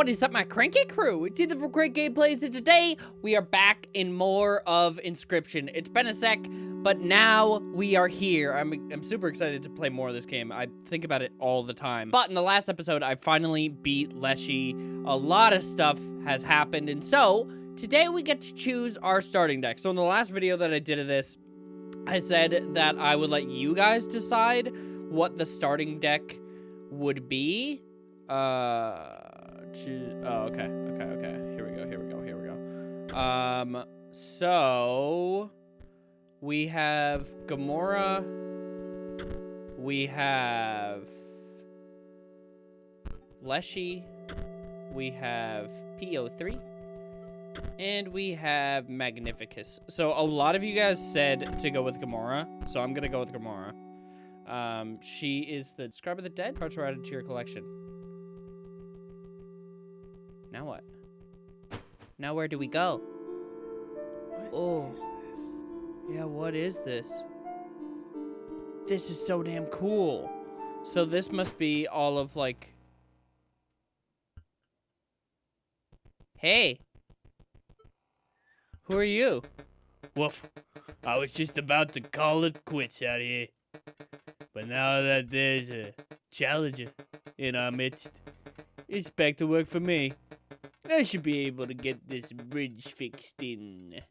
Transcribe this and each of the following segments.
What is up, my cranky crew? It's either for great gameplays, and today we are back in more of Inscription. It's been a sec, but now we are here. I'm, I'm super excited to play more of this game. I think about it all the time. But in the last episode, I finally beat Leshy. A lot of stuff has happened, and so today we get to choose our starting deck. So in the last video that I did of this, I said that I would let you guys decide what the starting deck would be. Uh, choose, oh, okay, okay, okay. Here we go, here we go, here we go. Um, so we have Grimora. We have Leshy. We have PO3. And we have Magnificus. So a lot of you guys said to go with Grimora, so I'm gonna go with Grimora. Um, she is the Scribe of the Dead. Cards are added to your collection. Now what? Now where do we go? oh. Yeah, what is this? This is so damn cool. So this must be all of like... Hey. Who are you? Woof. I was just about to call it quits out here. But now that there's a challenger in our midst, it's back to work for me. I should be able to get this bridge fixed in.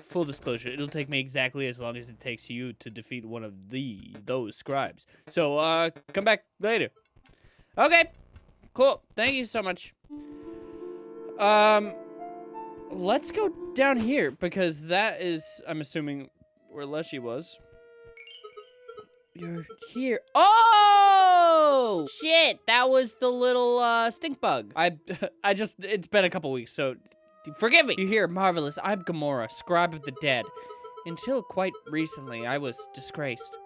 Full disclosure, it'll take me exactly as long as it takes you to defeat one of the those scribes. So, uh, come back later. Okay. Cool. Thank you so much. Um, let's go down here because that is, I'm assuming, where Leshy was. You're here. Oh! Shit, that was the little uh, stink bug. I, I just, it's been a couple weeks, so forgive me. You hear, marvelous. I'm Grimora, scribe of the dead. Until quite recently, I was disgraced.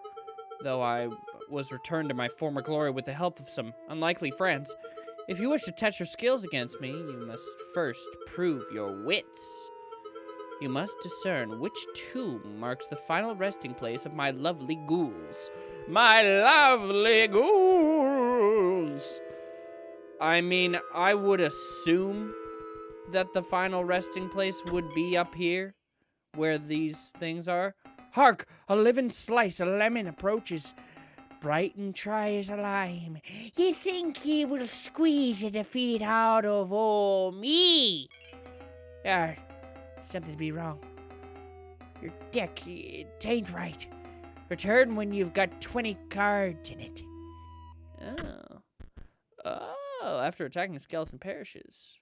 Though I was returned to my former glory with the help of some unlikely friends. If you wish to test your skills against me, you must first prove your wits. You must discern which tomb marks the final resting place of my lovely ghouls. My lovely ghouls! I mean, I would assume that the final resting place would be up here, where these things are. Hark! A living slice of lemon approaches. Bright and try as a lime. You think you will squeeze a defeat out of all me? Ah, something be wrong. Your deck, it ain't right. Return when you've got 20 cards in it. Oh. Oh, after attacking the skeleton perishes.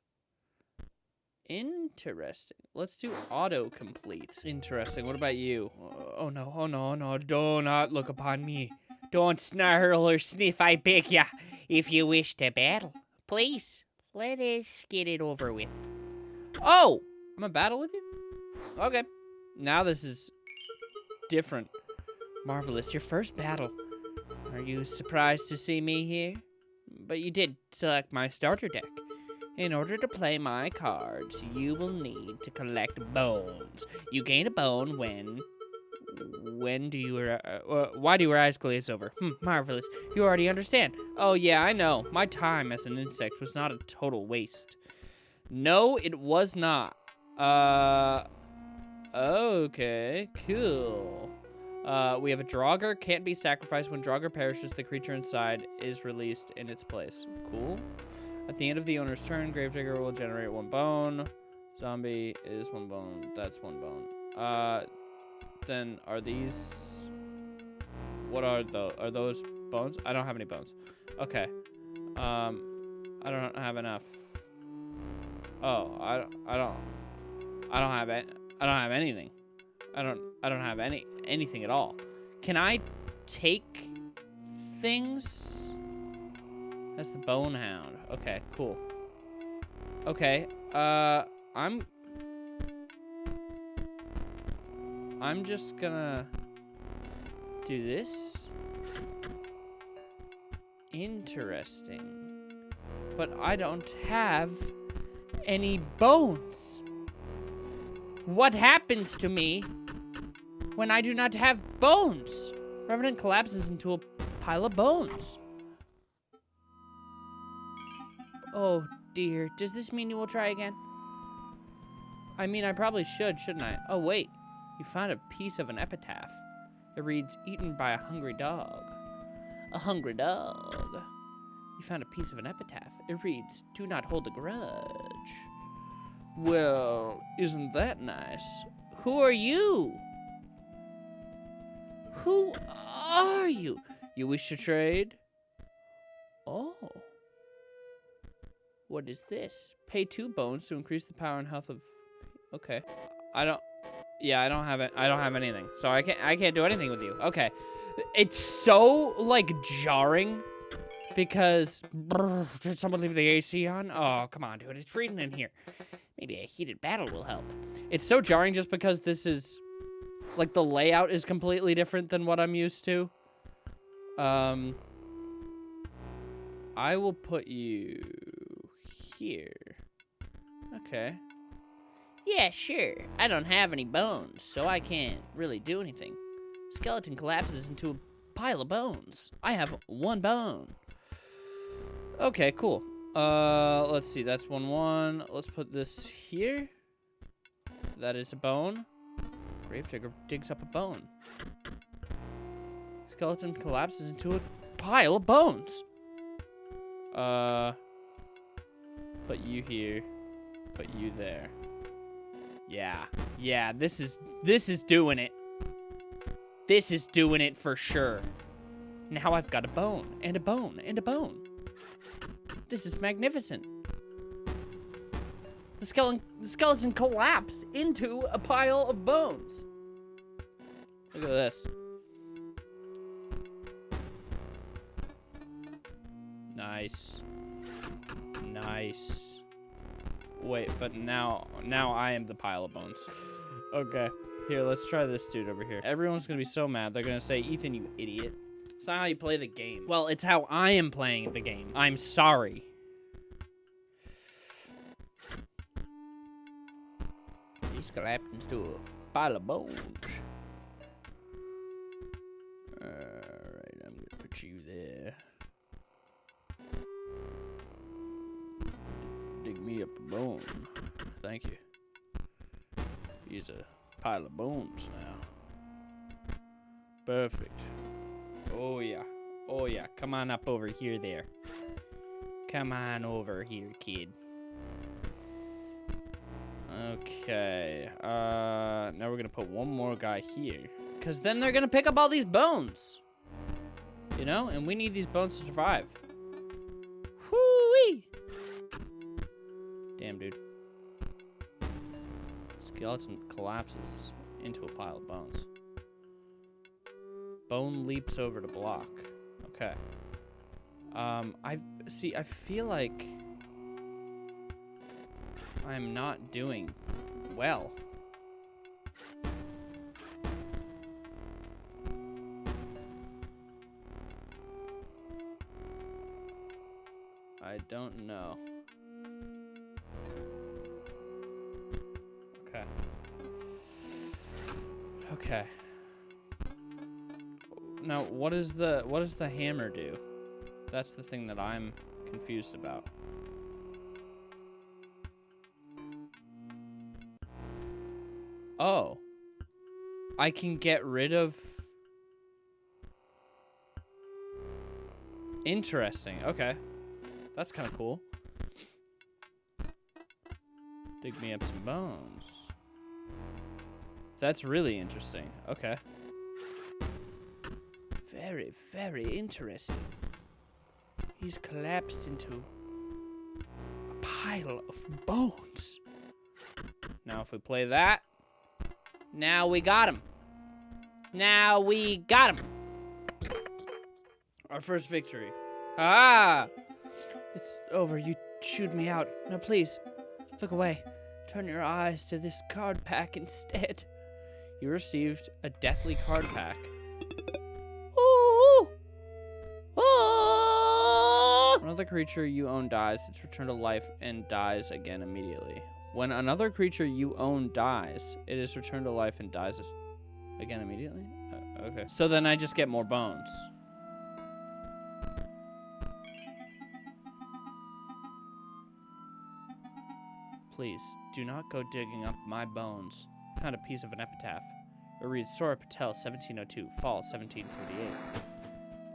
Interesting. Let's do auto complete. Interesting. What about you? Oh, oh no, oh no, oh no. Do not look upon me. Don't snarl or sniff, I beg ya. If you wish to battle, please, let us get it over with. Oh! I'm a battle with you? Okay. Now this is different. Marvelous, your first battle. Are you surprised to see me here? But you did select my starter deck. In order to play my cards, you will need to collect bones. You gain a bone when... When do you... Uh, uh, why do your eyes glaze over? Hmm, marvelous. You already understand. Oh, yeah, I know. My time as an insect was not a total waste. No, it was not. Uh... Okay, cool. Uh, we have a Draugr, can't be sacrificed. When Draugr perishes, the creature inside is released in its place. Cool. At the end of the owner's turn, Gravedigger will generate one bone. Zombie is one bone. That's one bone. Uh, then are these... What are those? Are those bones? I don't have any bones. Okay. Um, I don't have enough. Oh, I, I don't... I don't have it. I don't have anything. I don't I don't have any anything at all. Can I take things? That's the bone hound. Okay, cool. Okay, uh, I'm... I'm just gonna do this. Interesting. But I don't have any bones. What happens to me when I do not have bones? Revenant collapses into a pile of bones. Oh, dear. Does this mean you will try again? I mean, I probably should, shouldn't I? Oh, wait. You found a piece of an epitaph. It reads, eaten by a hungry dog. A hungry dog. You found a piece of an epitaph. It reads, do not hold a grudge. Well, isn't that nice? Who are you? Who are you? You wish to trade? Oh. What is this? Pay two bones to increase the power and health of. Okay. I don't. Yeah, I don't have it. I don't have anything, so I can't. I can't do anything with you. Okay. It's so like jarring because brr, did someone leave the AC on? Oh, come on, dude. It's freezing in here. Maybe a heated battle will help. It's so jarring just because this is like the layout is completely different than what I'm used to. Um I will put you here. Okay. Yeah, sure. I don't have any bones, so I can't really do anything. Skeleton collapses into a pile of bones. I have one bone. Okay, cool. Uh, let's see. That's one one. Let's put this here. That is a bone. Gravedigger digs up a bone. Skeleton collapses into a pile of bones. Uh, put you here. Put you there. Yeah. Yeah, this is this is doing it. This is doing it for sure. Now I've got a bone and a bone and a bone. This is magnificent. The skeleton, the skeleton collapsed into a pile of bones. Look at this. Nice. Nice. Wait, but now, now I am the pile of bones. Okay. Here, let's try this dude over here. Everyone's gonna be so mad. They're gonna say, Ethan, you idiot. It's not how you play the game. Well, it's how I am playing the game. I'm sorry. He's collapsed into a pile of bones. Alright, I'm gonna put you there. Dig me up a bone. Thank you. He's a pile of bones now. Perfect. Oh yeah. Oh yeah. Come on up over here there. Come on over here, kid. Okay. Uh now we're gonna put one more guy here. Cause then they're gonna pick up all these bones. You know? And we need these bones to survive. Whoo-wee! Damn, dude. Skeleton collapses into a pile of bones. Bone leaps over to block. Okay. Um, I see. I feel like I'm not doing well. I don't know. Okay. Okay. Now, what is the what does the hammer do? That's the thing that I'm confused about. Oh. I can get rid of Interesting. Okay. That's kind of cool. Dig me up some bones. That's really interesting. Okay. Very, very interesting. He's collapsed into a pile of bones. Now, if we play that, now we got him. Now we got him. Our first victory. Ah! It's over. You chewed me out. Now, please, look away. Turn your eyes to this card pack instead. You received a deathly card pack. Ooh. Ah. Another creature you own dies, it's returned to life and dies again immediately. When another creature you own dies, it is returned to life and dies again immediately? Uh, okay. So then I just get more bones. Please, do not go digging up my bones. Found a piece of an epitaph. It reads Sawyer Patel, 1702, fall 1778.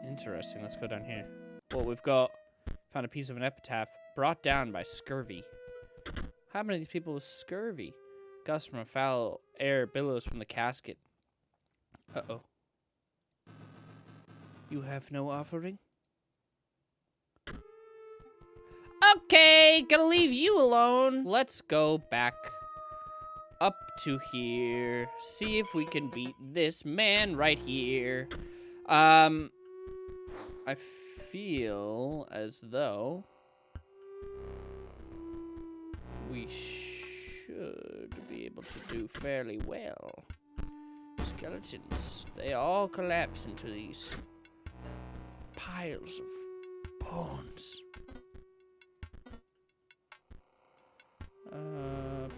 Interesting. Let's go down here. Well, we've got found a piece of an epitaph brought down by scurvy. How many of these people with scurvy? Gust from a foul air billows from the casket. Uh-oh. You have no offering? Okay, gonna leave you alone. Let's go back up to here. See if we can beat this man right here. Um, I feel as though we should be able to do fairly well. Skeletons, they all collapse into these piles of bones. Uh,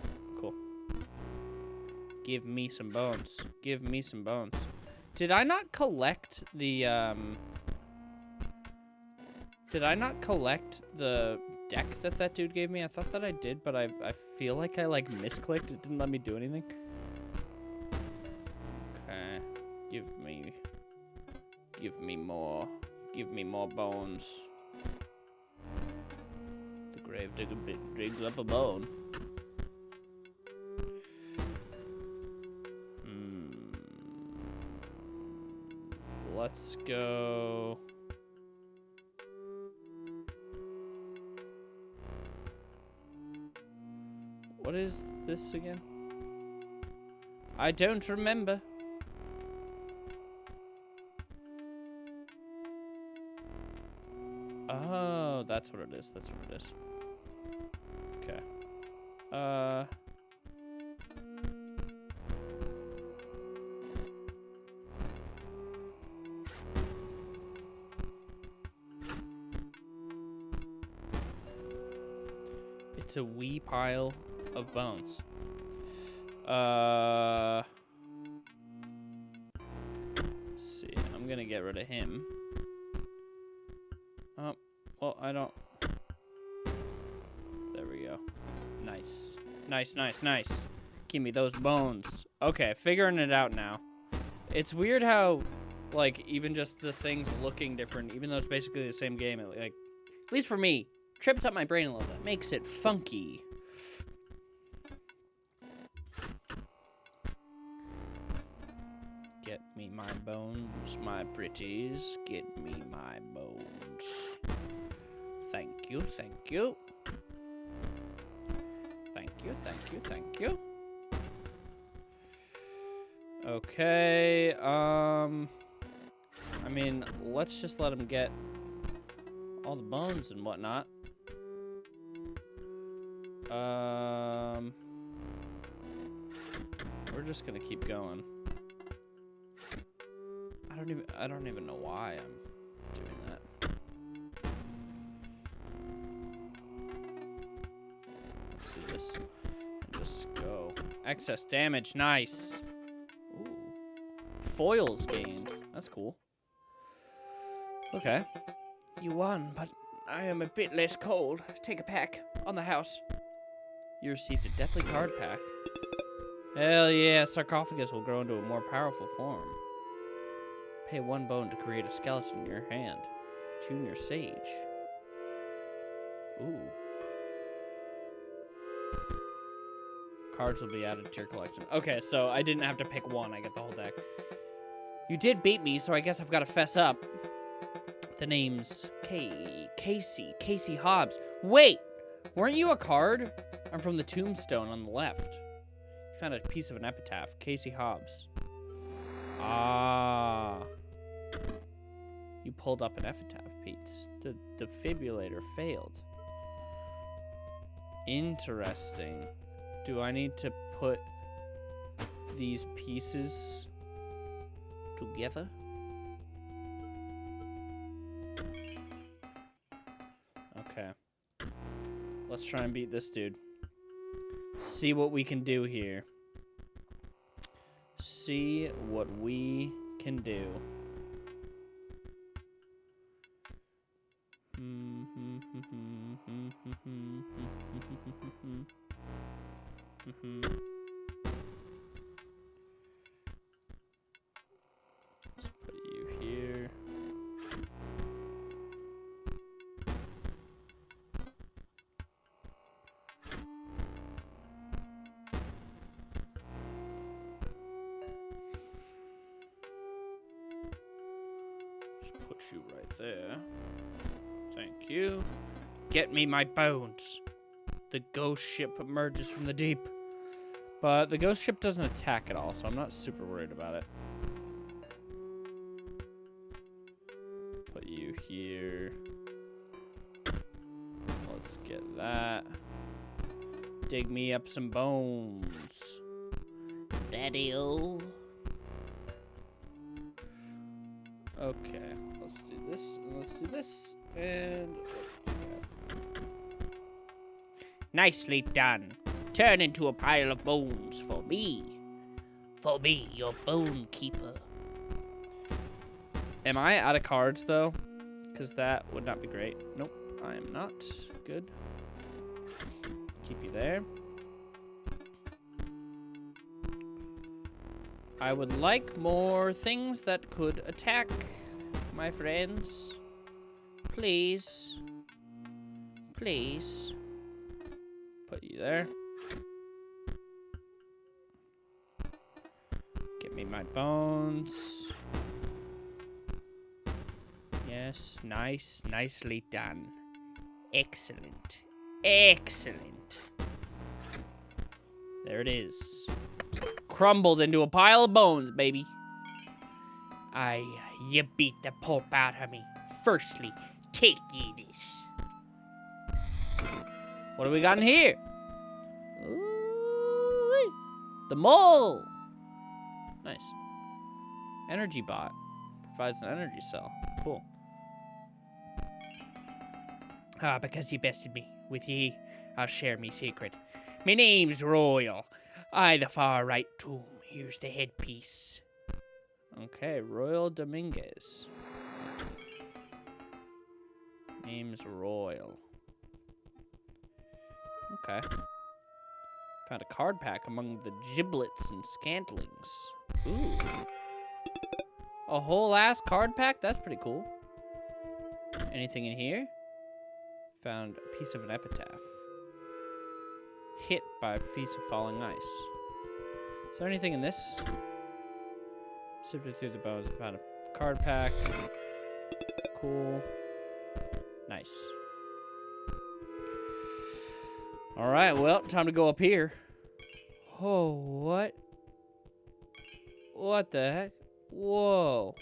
cool. Give me some bones. Give me some bones. Did I not collect the, um... Did I not collect the deck that that dude gave me? I thought that I did, but I, I feel like I, like, misclicked. It didn't let me do anything. Okay. Give me... Give me more. Give me more bones. The grave digger digs up a bone. Hmm. Let's go. What is this again? I don't remember. Oh, that's what it is. That's what it is. Okay. Uh. It's a wee pile of bones. Uh. see, I'm gonna get rid of him. Oh, well, I don't. There we go. Nice. Nice, nice, nice. Give me those bones. Okay, figuring it out now. It's weird how, like, even just the things looking different, even though it's basically the same game, it, like, at least for me, trips up my brain a little bit. Makes it funky. My pretties. Get me my bones. Thank you, thank you. Thank you, thank you, thank you. Okay, um... I mean, let's just let him get all the bones and whatnot. Um... We're just gonna keep going. I don't even, I don't even know why I'm doing that. Let's do this. Just go. Excess damage, nice. Ooh. Foils gained. That's cool. Okay. You won, but I am a bit less cold. Take a pack on the house. You received a deathly card pack. Hell yeah, sarcophagus will grow into a more powerful form. Pay one bone to create a skeleton in your hand. Junior Sage. Ooh. Cards will be added to your collection. Okay, so I didn't have to pick one. I get the whole deck. You did beat me, so I guess I've got to fess up. The name's K Kaycee. Kaycee Hobbs. Wait! Weren't you a card? I'm from the tombstone on the left. You found a piece of an epitaph. Kaycee Hobbs. Ah. You pulled up an epitaph, Pete. The defibrillator failed. Interesting. Do I need to put these pieces together? Okay. Let's try and beat this dude. See what we can do here. See what we can do. My bones. The ghost ship emerges from the deep. But the ghost ship doesn't attack at all, so I'm not super worried about it. Put you here. Let's get that. Dig me up some bones. Daddy-o. Okay, let's do this, and let's do this, and let's. Nicely done. Turn into a pile of bones for me. For me, your bone keeper. Am I out of cards, though? Because that would not be great. Nope, I am not. Good. Keep you there. I would like more things that could attack my friends. Please. Please. There. Give me my bones. Yes, nice, nicely done. Excellent. Excellent. There it is. Crumbled into a pile of bones, baby. I, you beat the pulp out of me. Firstly, take ye this. What do we got in here? The mole. Nice. Energy bot. Provides an energy cell. Cool. Ah, because you bested me. With ye, I'll share me secret. Me name's Royal. I the far right tomb. Here's the headpiece. Okay, Royal Dominguez. Name's Royal. Okay. Found a card pack among the giblets and scantlings. Ooh. A whole ass card pack? That's pretty cool. Anything in here? Found a piece of an epitaph. Hit by a piece of falling ice. Is there anything in this? Sifted through the bones found a card pack. Cool. Nice. All right, well, time to go up here. Oh, what? What the heck? Whoa.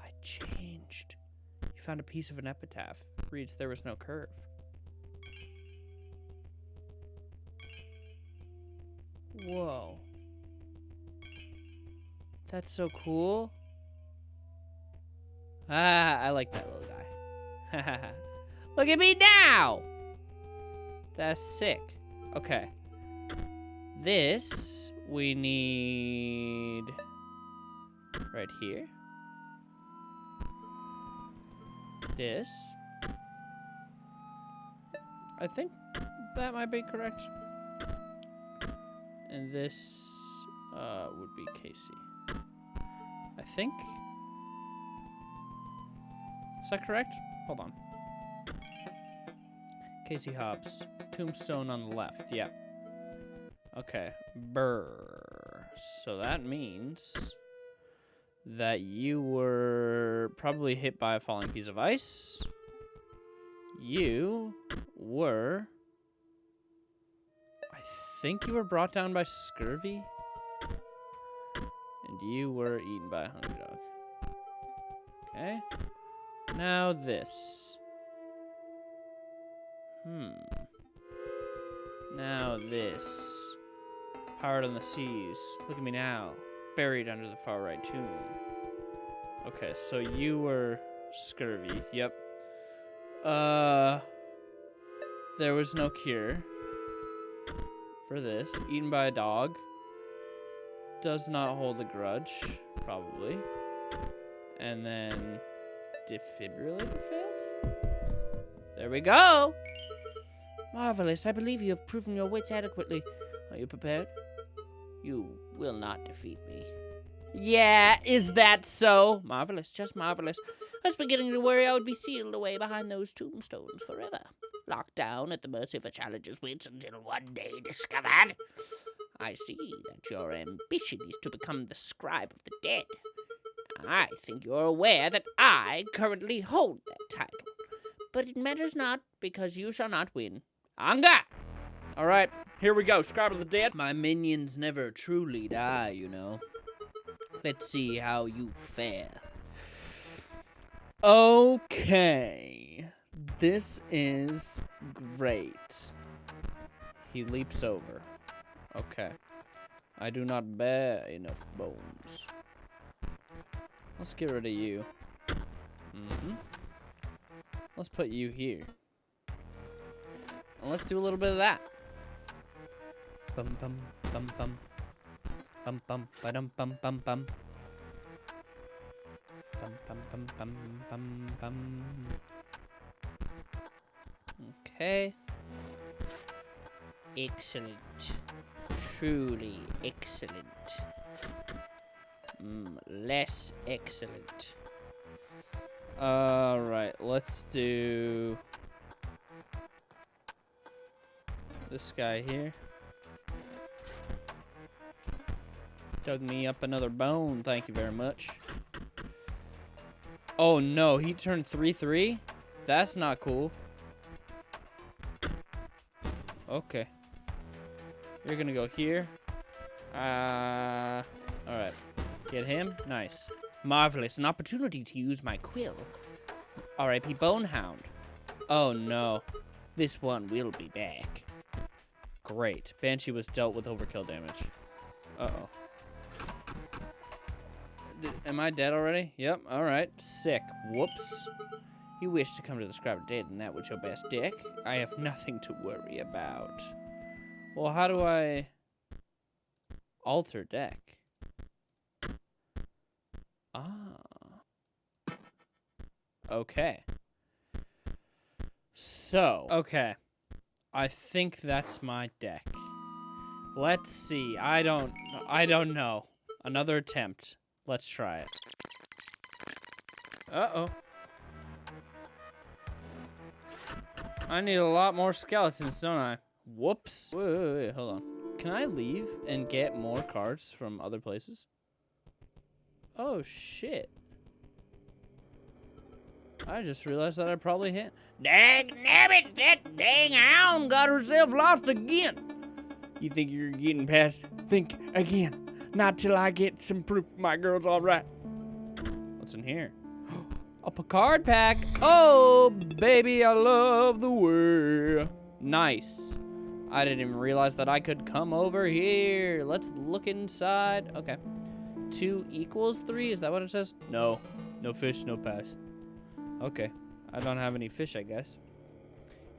I changed. You found a piece of an epitaph. Reads there was no curve. Whoa. That's so cool. Ah, I like that little guy. Look at me now! That's sick. Okay. This we need right here. This. I think that might be correct. And this uh, would be Kaycee. I think. Is that correct? Hold on. Kaycee Hobbs. Tombstone on the left. yep. Okay. Burr. So that means that you were probably hit by a falling piece of ice. You were. I think you were brought down by scurvy. And you were eaten by a hungry dog. Okay. Now this. Hmm. Now this. Powered on the seas. Look at me now. Buried under the far right tomb. Okay, so you were scurvy. Yep. Uh. There was no cure for this. Eaten by a dog. Does not hold a grudge, probably. And then defibrillator failed? There we go. Marvelous, I believe you have proven your wits adequately. Are you prepared? You will not defeat me. Yeah, is that so? Marvelous, just marvelous. I was beginning to worry I would be sealed away behind those tombstones forever, locked down at the mercy of a challenger's wits until one day discovered. I see that your ambition is to become the scribe of the dead. I think you're aware that I currently hold that title. But it matters not, because you shall not win. Anga! Alright, here we go. Scribe of the Dead. My minions never truly die, you know. Let's see how you fare. Okay. This is great. He leaps over. Okay. I do not bear enough bones. Let's get rid of you. Mm-hmm. Let's put you here. And let's do a little bit of that. Bum bum bum bum. Bum bum ba dum bum bum bum. Bum bum bum bum bum bum. Okay. Excellent. Truly excellent. Mm, less excellent. Alright, let's do this guy here. Dug me up another bone, thank you very much. Oh no, he turned 3-3? That's not cool. Okay. You're gonna go here. Uh, alright. Get him? Nice. Marvelous. An opportunity to use my quill. R.I.P. Bonehound. Oh no. This one will be back. Great. Banshee was dealt with overkill damage. Uh-oh. Am I dead already? Yep. Alright. Sick. Whoops. You wish to come to the of Dead, and that was your best deck? I have nothing to worry about. Well, how do I alter deck? Ah. Okay. So, okay. I think that's my deck. Let's see. I don't I don't know. Another attempt. Let's try it. Uh-oh. I need a lot more skeletons, don't I? Whoops. Wait, wait, wait, hold on. Can I leave and get more cards from other places? Oh, shit. I just realized that I probably hit. Dag nabbit, that dang hound got herself lost again. You think you're getting past? Think again. Not till I get some proof my girl's all right. What's in here? A Picard pack. Oh, baby, I love the way. Nice. I didn't even realize that I could come over here. Let's look inside. Okay. Two equals three? Is that what it says? No. No fish, no pass. Okay. I don't have any fish, I guess.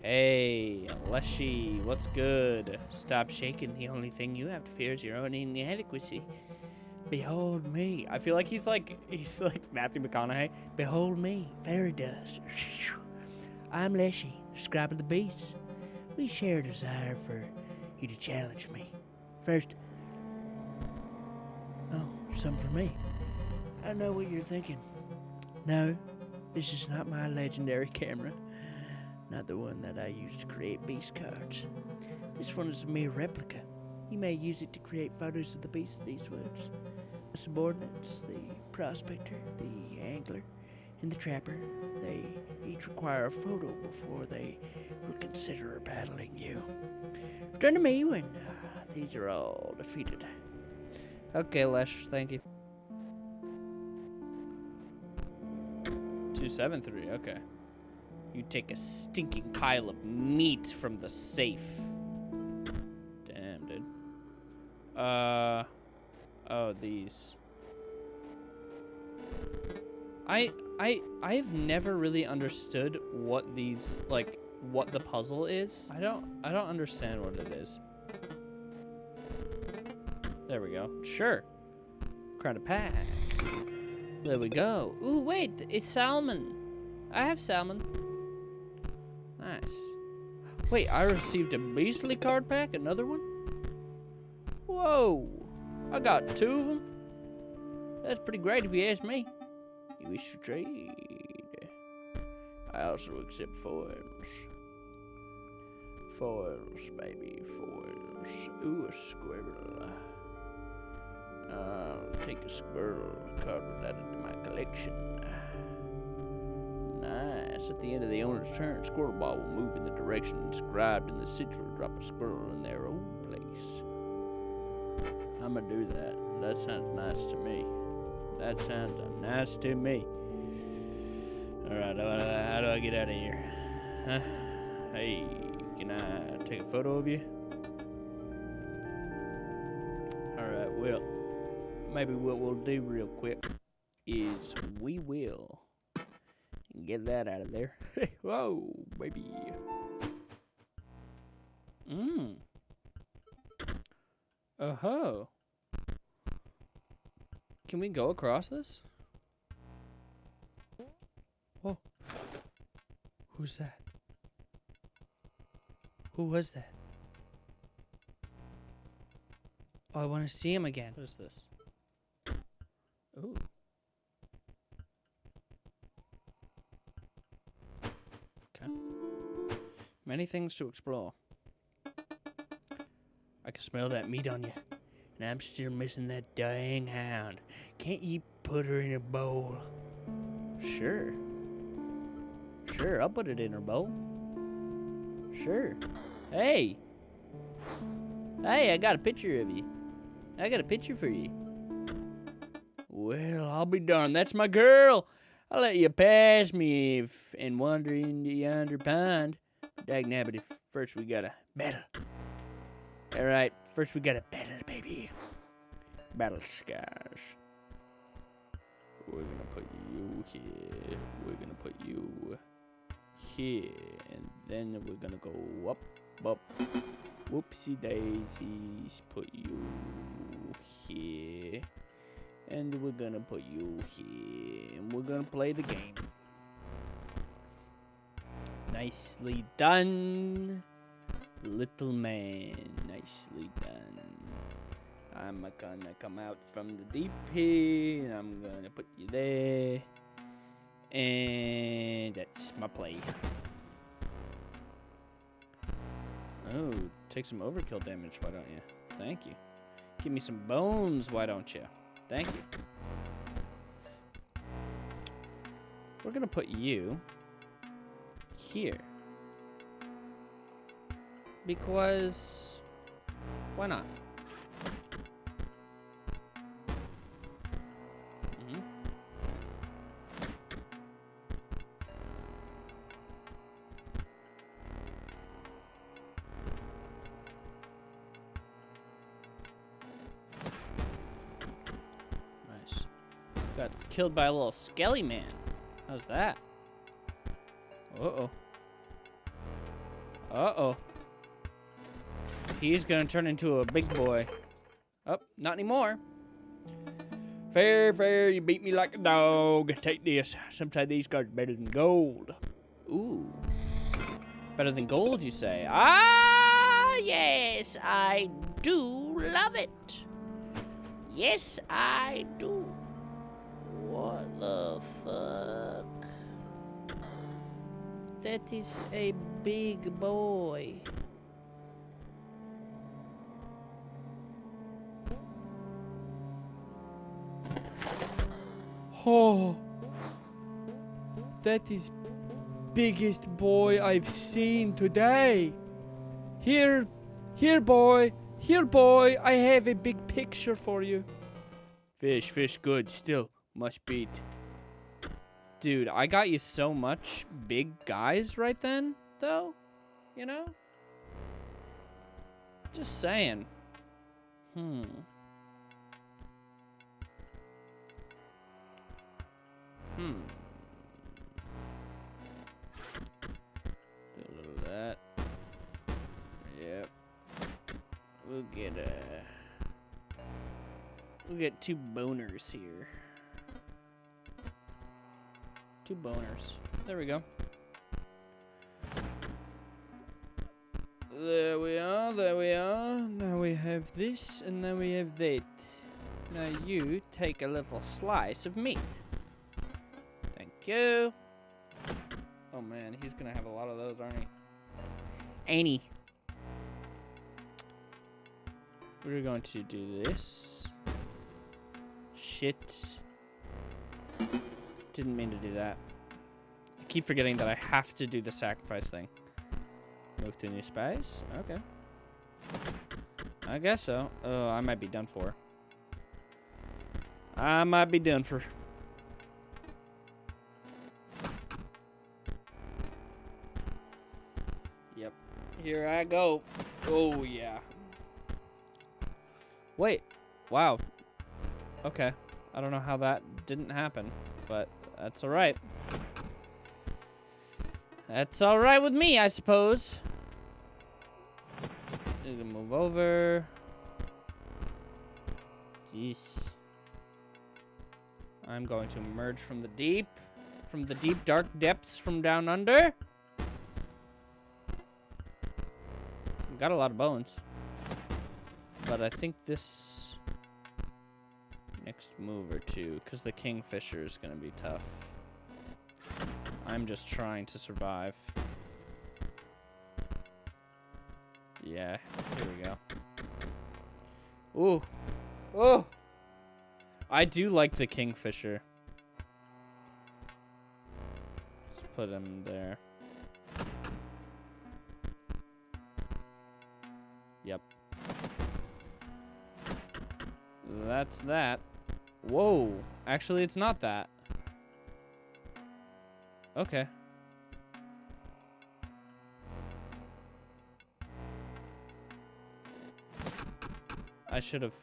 Hey, Leshy, what's good? Stop shaking. The only thing you have to fear is your own inadequacy. Behold me. I feel like he's like he's like Matthew McConaughey. Behold me, fairy dust. I'm Leshy, scribe of the beast. We share a desire for you to challenge me. First, oh, some for me. I know what you're thinking. No, this is not my legendary camera. Not the one that I use to create beast cards. This one is a mere replica. You may use it to create photos of the beasts of these woods. The subordinates, the prospector, the angler, and the trapper, they each require a photo before they will consider battling you. Return to me when uh, these are all defeated. Okay, Lesh, thank you. 273, okay. You take a stinking pile of meat from the safe. Damn, dude. Uh, oh, these. I, I, I've never really understood what these, like, what the puzzle is. I don't, I don't understand what it is. There we go. Sure. Crown a pack. There we go. Ooh, wait, it's salmon. I have salmon. Nice. Wait, I received a Beastly card pack? Another one? Whoa. I got two of them. That's pretty great if you ask me. You wish to trade? I also accept foils. Foils, baby, foils. Ooh, a squirrel. I'll take a squirrel card with that into my collection. Nice. At the end of the owner's turn, Squirrel Ball will move in the direction inscribed in the sigil drop a squirrel in their own place. I'm gonna do that. That sounds nice to me. That sounds nice to me. Alright, how do I get out of here? Huh? Hey, can I take a photo of you? Alright, well, maybe what we'll do real quick is we will get that out of there. Whoa, baby. Mmm. Uh huh. Can we go across this? Oh. Who's that? Who was that? Oh, I want to see him again. What is this? Ooh. Okay. Many things to explore. I can smell that meat on you. And I'm still missing that dang hound. Can't you put her in a bowl? Sure. Sure, I'll put it in her bowl. Sure. Hey! Hey, I got a picture of you. I got a picture for you. Well, I'll be darned. That's my girl. I'll let you pass me if, and wander into yonder pond. Dag nabbit, if first we gotta battle. Alright, first we gotta battle, baby. Battle scars. We're gonna put you here. We're gonna put you here. And then we're gonna go up, up. Whoopsie daisies. Put you here. And we're gonna put you here. And we're gonna play the game. Nicely done. Little man, nicely done. I'm gonna come out from the deep here, and I'm gonna put you there. And that's my play. Oh, take some overkill damage, why don't you? Thank you. Give me some bones, why don't you? Thank you. We're gonna put you here. Because why not? Killed by a little skelly man. How's that? Uh-oh. Uh-oh. He's gonna turn into a big boy. Oh, not anymore. Fair, fair, you beat me like a dog. Take this. Sometimes these cards are better than gold. Ooh. Better than gold, you say? Ah, yes, I do love it. Yes, I do. What the fuck? That is a big boy. Oh, that is biggest boy I've seen today. Here, here boy, here boy, I have a big picture for you. Fish, fish good, still must beat. Dude, I got you so much big guys right then, though. You know? Just saying. Hmm. Hmm. Do a little of that. Yep. We'll get a. We'll get two boners here. Two boners. There we go. There we are, there we are. Now we have this, and now we have that. Now you take a little slice of meat. Thank you. Oh man, he's gonna have a lot of those, aren't he? Ain't he? We're going to do this. Shit. Didn't mean to do that. I keep forgetting that I have to do the sacrifice thing. Move to new space? Okay. I guess so. Oh, I might be done for. I might be done for. Yep. Here I go. Oh, yeah. Wait. Wow. Okay. I don't know how that didn't happen, but that's all right. That's all right with me, I suppose. Need to move over. Jeez. I'm going to emerge from the deep, from the deep dark depths from down under. Got a lot of bones. But I think this next move or two, because the kingfisher is going to be tough. I'm just trying to survive. Yeah, here we go. Ooh. Oh! I do like the kingfisher. Let's put him there. Yep. That's that. Whoa. Actually, it's not that. Okay. I should have.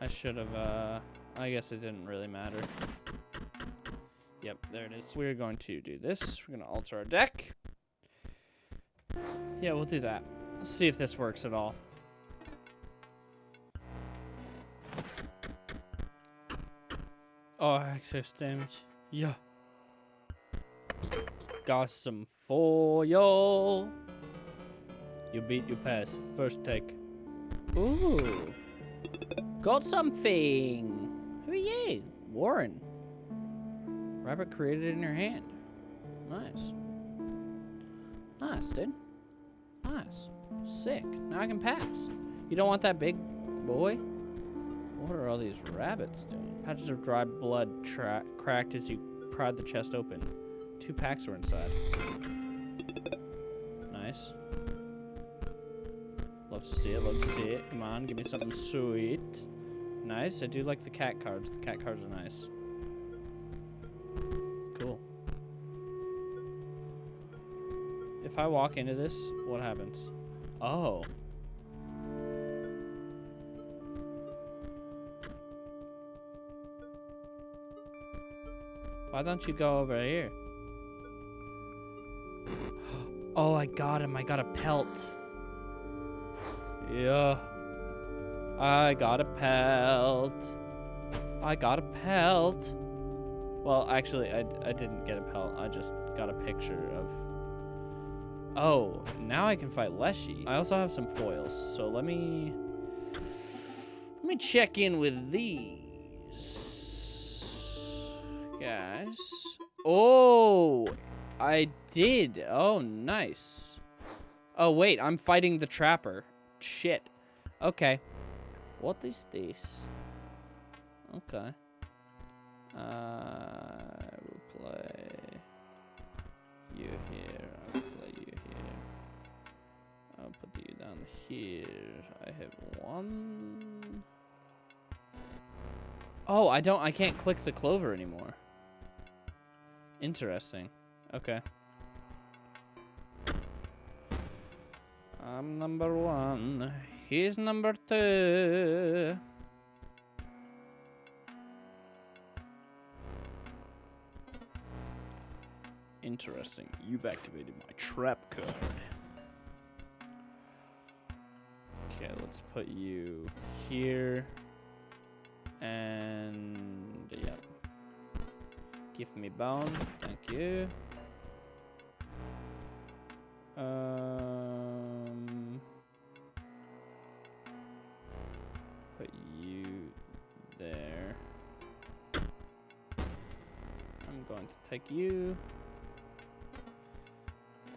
I should have, uh, I guess it didn't really matter. Yep, there it is. We're going to do this. We're going to alter our deck. Yeah, we'll do that. Let's see if this works at all. Oh, excess damage. Yeah. Got some foil. y'all. You beat, you pass. First take. Ooh. Got something. Who are you? Warren. Rabbit created in your hand. Nice. Nice, dude. Nice. Sick. Now I can pass. You don't want that big boy? What are all these rabbits doing? Patches of dry blood cracked as you pried the chest open. Two packs were inside. Nice. Love to see it, love to see it. Come on, give me something sweet. Nice. I do like the cat cards. The cat cards are nice. Cool. If I walk into this, what happens? Oh. Why don't you go over here? Oh, I got him. I got a pelt. Yeah. I got a pelt. I got a pelt. Well, actually, I, I didn't get a pelt. I just got a picture of... Oh, now I can fight Leshy. I also have some foils, so let me... Let me check in with these guys. Oh, I did. Oh, nice. Oh, wait, I'm fighting the trapper. Shit. Okay. What is this? Okay. Uh, I will play you here. I'll play you here. I'll put you down here. I have one. Oh, I don't, I can't click the clover anymore. Interesting. Okay. I'm number one. He's number two. Interesting. You've activated my trap card. Okay, let's put you here. And, yep. Give me bone. Thank you. Um, put you there. I'm going to take you.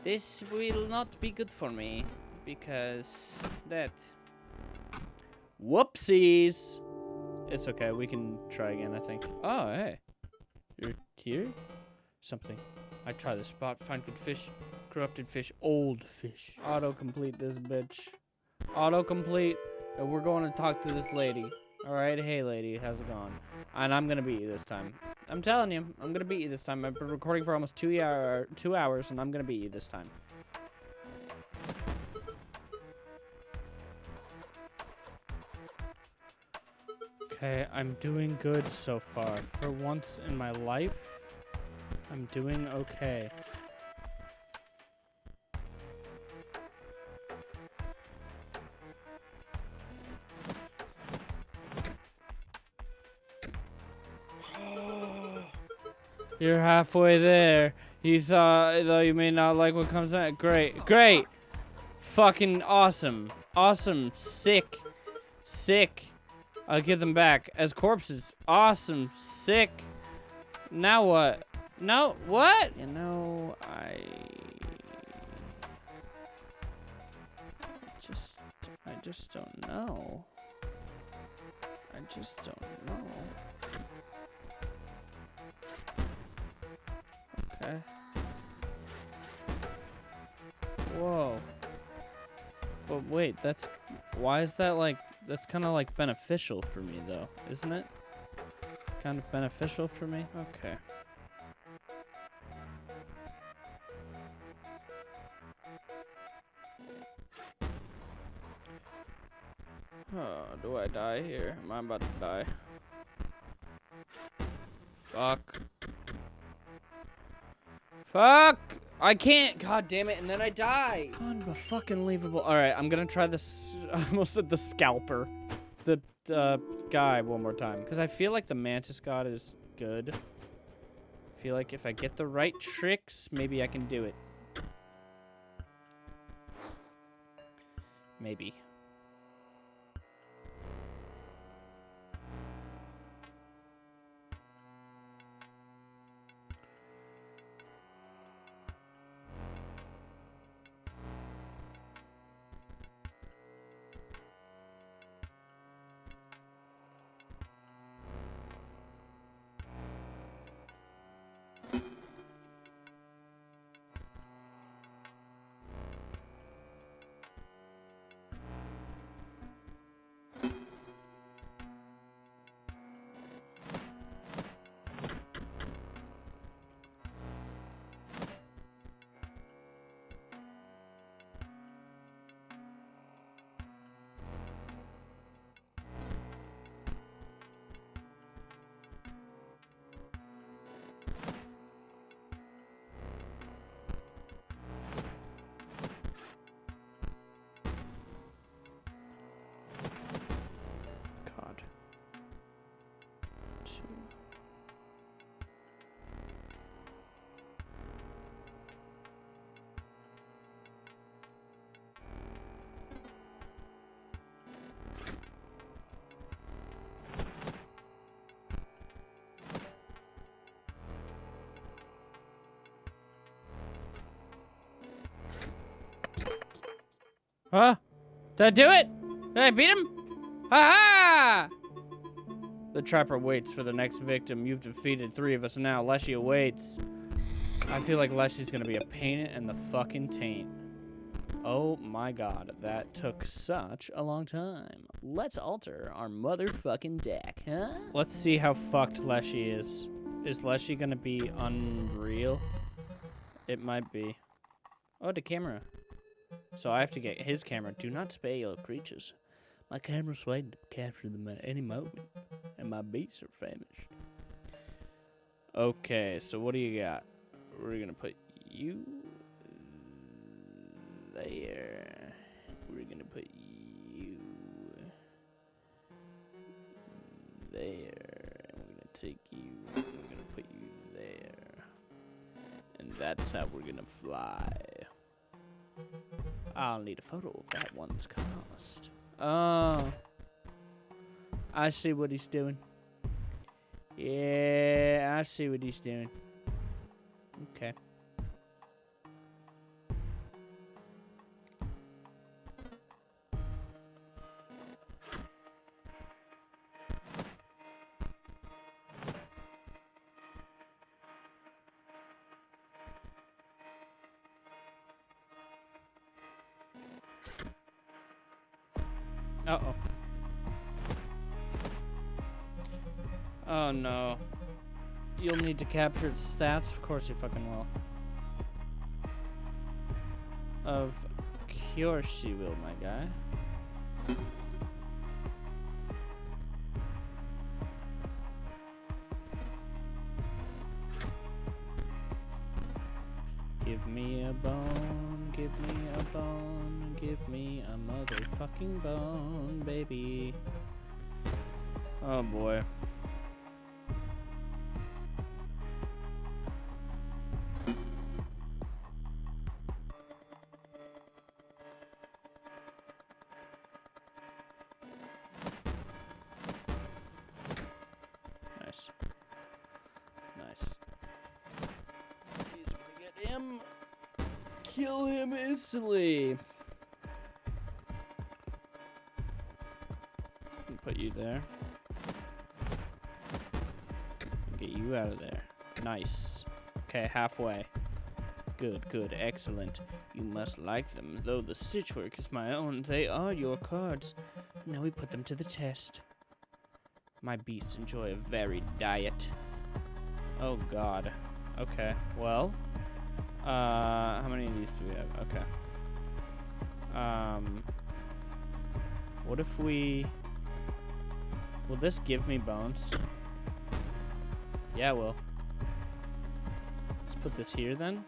This will not be good for me because that. Whoopsies! It's okay, we can try again, I think. Oh, hey. Here? Something. I try the spot, find good fish. Corrupted fish, old fish. Autocomplete this bitch. Autocomplete, and we're going to talk to this lady. Alright, hey lady, how's it going? And I'm gonna beat you this time. I'm telling you, I'm gonna beat you this time. I've been recording for almost two hour, two hours, and I'm gonna beat you this time. Okay, I'm doing good so far. For once in my life, I'm doing okay. You're halfway there. You thought, though you may not like what comes next. Great. Great. Fucking awesome. Awesome. Sick. Sick. I'll get them back as corpses. Awesome. Sick. Now what? No, what? You know, I just, I just don't know. I just don't know. Okay. Whoa. But wait, that's, why is that like, that's kind of like beneficial for me though, isn't it? Kind of beneficial for me? Okay. Oh, do I die here? Am I about to die? Fuck. Fuck! I can't! God damn it, and then I die! Unfucking-leavable. Alright, I'm gonna try this. I almost said the scalper. The uh, guy one more time. Because I feel like the mantis god is good. I feel like if I get the right tricks, maybe I can do it. Maybe. Huh? Did I do it? Did I beat him? Ha ha! The trapper waits for the next victim. You've defeated three of us now. Leshy awaits. I feel like Leshy's gonna be a pain in the fucking taint. Oh my god, that took such a long time. Let's alter our motherfucking deck, huh? Let's see how fucked Leshy is. Is Leshy gonna be unreal? It might be. Oh, the camera. So I have to get his camera. Do not spay your creatures. My camera's waiting to capture them at any moment, and my beasts are famished. Okay, so what do you got? We're gonna put you there. We're gonna put you there. And we're gonna take you. We're gonna put you there. And that's how we're gonna fly. I'll need a photo of that one's cast. Oh. I see what he's doing. Yeah, I see what he's doing. Uh-oh. Oh no. You'll need to capture its stats? Of course you fucking will. Of course you will, my guy. Instantly. Put you there. Get you out of there. Nice. Okay, halfway. Good, good, excellent. You must like them. Though the stitchwork is my own, they are your cards. Now we put them to the test. My beasts enjoy a varied diet. Oh god. Okay, well. Uh, how many of these do we have? Okay. Um, what if we... Will this give me bones? Yeah, it will. Let's put this here then.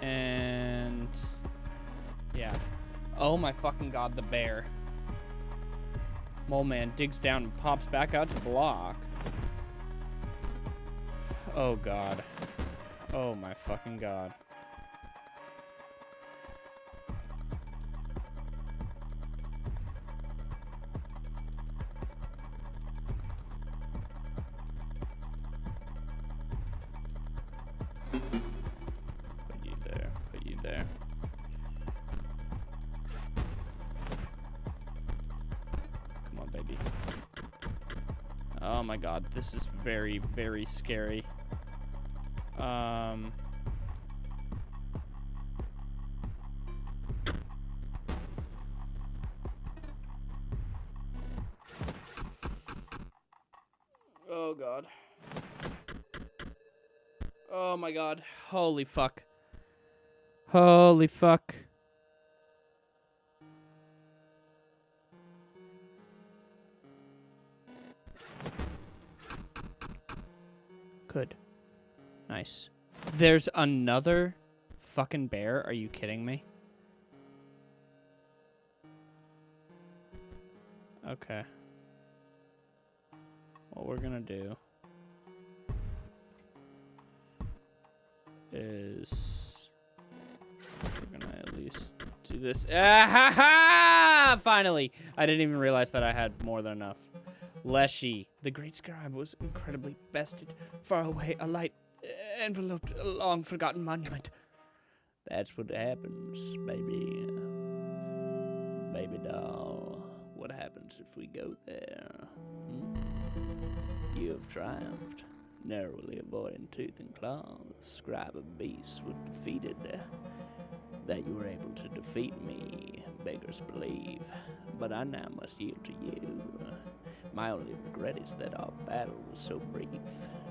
And... Yeah. Oh my fucking god, the bear. Mole man digs down and pops back out to block. Oh god. Oh my fucking god. Put you there, put you there. Come on, baby. Oh my god, this is very, very scary. Um... Oh god. Oh my god. Holy fuck. Holy fuck. Nice. There's another fucking bear? Are you kidding me? Okay. What we're gonna do is we're gonna at least do this. Ah, ha, ha! Finally! I didn't even realize that I had more than enough. Leshy, the great scribe, was incredibly bested. Far away, a light enveloped a long forgotten monument. That's what happens, baby. Baby doll. What happens if we go there? Hmm? You have triumphed, narrowly avoiding tooth and claw. The scribe of beasts was defeated. That you were able to defeat me, beggars believe. But I now must yield to you. My only regret is that our battle was so brief.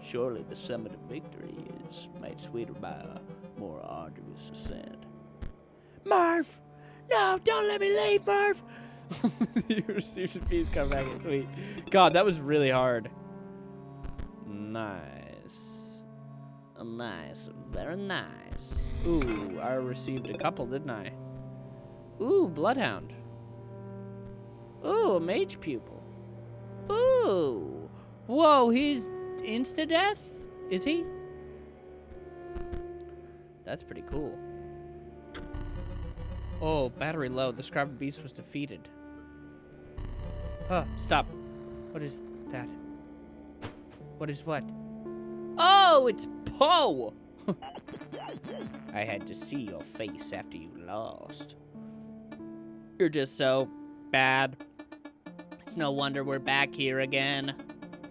Surely the summit of victory is made sweeter by a more arduous ascent. Marv! No, don't let me leave, Marv! you received a piece, come back and sweet. God, that was really hard. Nice. Nice, very nice. Ooh, I received a couple, didn't I? Ooh, Bloodhound. Ooh, a Mage Pupil. Ooh. Whoa, he's insta-death? Is he? That's pretty cool. Oh, battery low. The Scribe Beast was defeated. Huh, stop. What is that? What is what? Oh, it's Poe! I had to see your face after you lost. You're just so bad. It's no wonder we're back here again.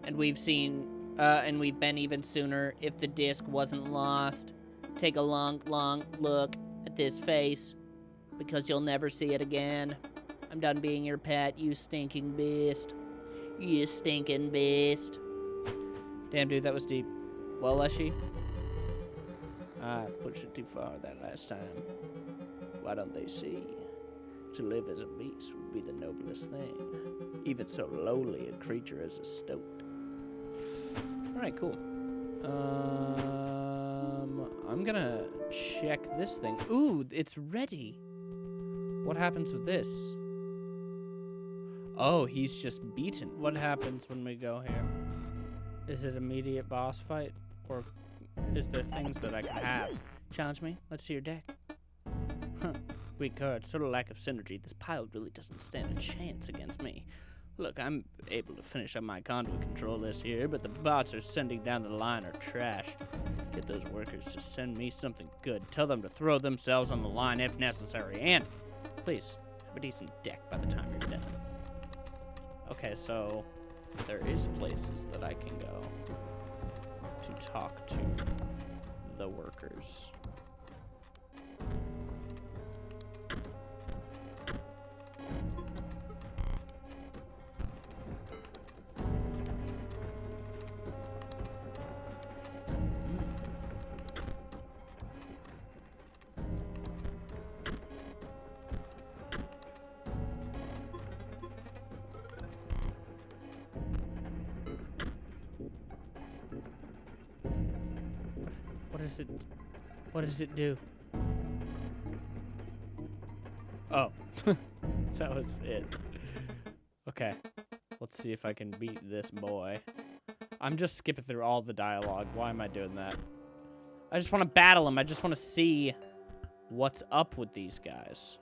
And we've seen, uh, and we've been even sooner if the disc wasn't lost. Take a long, long look at this face because you'll never see it again. I'm done being your pet, you stinking beast. You stinking beast. Damn, dude, that was deep. Well, Leshy? I pushed it too far that last time. Why don't they see? To live as a beast would be the noblest thing. Even so lowly a creature as a stoat. Alright, cool. Um, I'm gonna check this thing. Ooh, it's ready. What happens with this? Oh, he's just beaten. What happens when we go here? Is it immediate boss fight? Or is there things that I can have? Challenge me? Let's see your deck. Huh. Weak Sort of lack of synergy. This pile really doesn't stand a chance against me. Look, I'm able to finish up my conduit control list here, but the bots are sending down the line are trash. Get those workers to send me something good. Tell them to throw themselves on the line if necessary. And, please, have a decent deck by the time you're done. Okay, so there is places that I can go to talk to the workers. Does it What does it do? Oh. that was it. Okay. Let's see if I can beat this boy. I'm just skipping through all the dialogue. Why am I doing that? I just want to battle him. I just want to see what's up with these guys.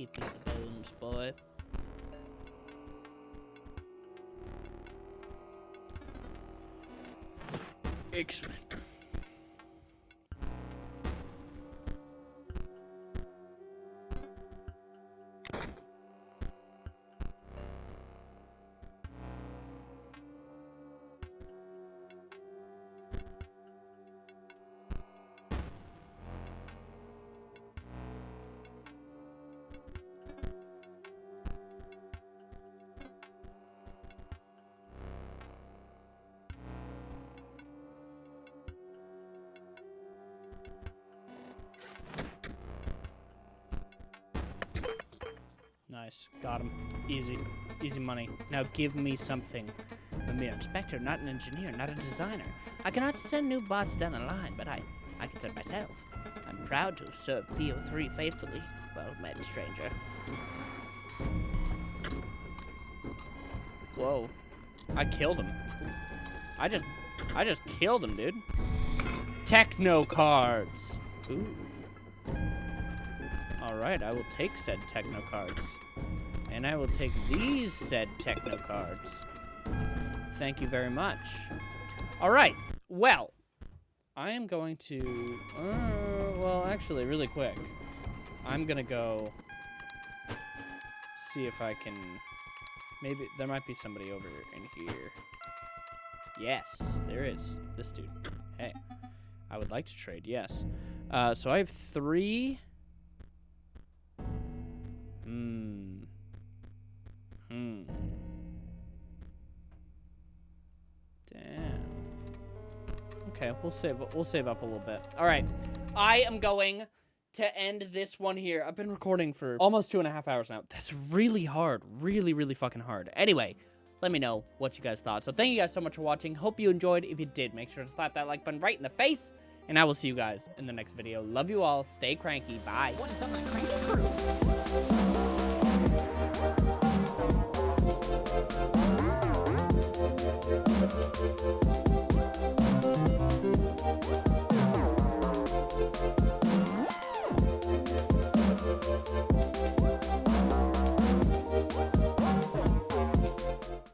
Give me the bones, boy. Excellent. Got him. Easy. Easy money. Now give me something. I'm a mere inspector, not an engineer, not a designer. I cannot send new bots down the line, but I, I can send myself. I'm proud to have served P03 faithfully. Well met, stranger. Whoa. I killed him. I just, I just killed him, dude. Techno cards. Ooh. All right, I will take said techno cards. And I will take these said techno cards. Thank you very much. All right, well, I am going to, uh, well, actually, really quick. I'm gonna go see if I can, maybe, there might be somebody over in here. Yes, there is. This dude. Hey, I would like to trade, yes. Uh, so I have three. Hmm. Hmm. Damn. Okay, we'll save we'll save up a little bit. All right, I am going to end this one here. I've been recording for almost two and a half hours now. That's really hard, really, really fucking hard. Anyway, let me know what you guys thought. So thank you guys so much for watching. Hope you enjoyed. If you did, make sure to slap that like button right in the face. And I will see you guys in the next video. Love you all. Stay cranky. Bye.